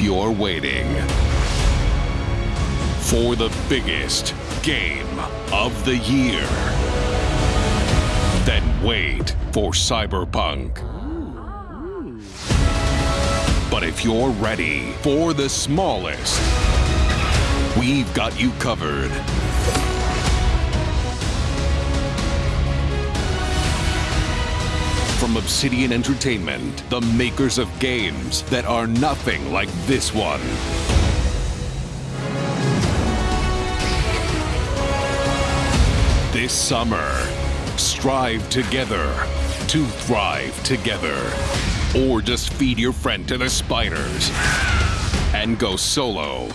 you're waiting for the biggest game of the year, then wait for Cyberpunk. But if you're ready for the smallest, we've got you covered. From Obsidian Entertainment, the makers of games that are nothing like this one. This summer, strive together to thrive together. Or just feed your friend to the spiders and go solo